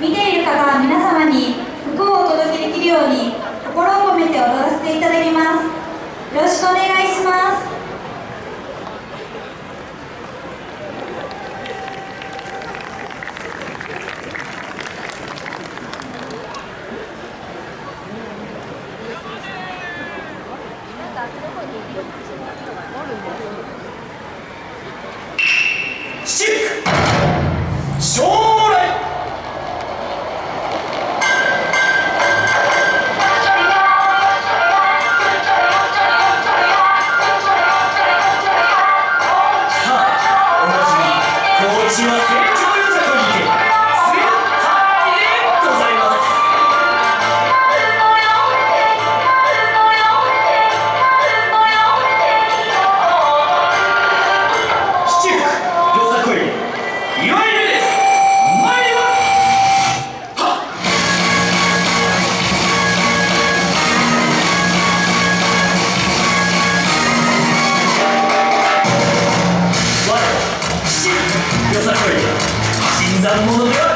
見ている方皆様に福をお届けできるように心を込めて踊らせていただきます。よろしくお願いします。シック much. Exato, mundo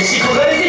mis hijos de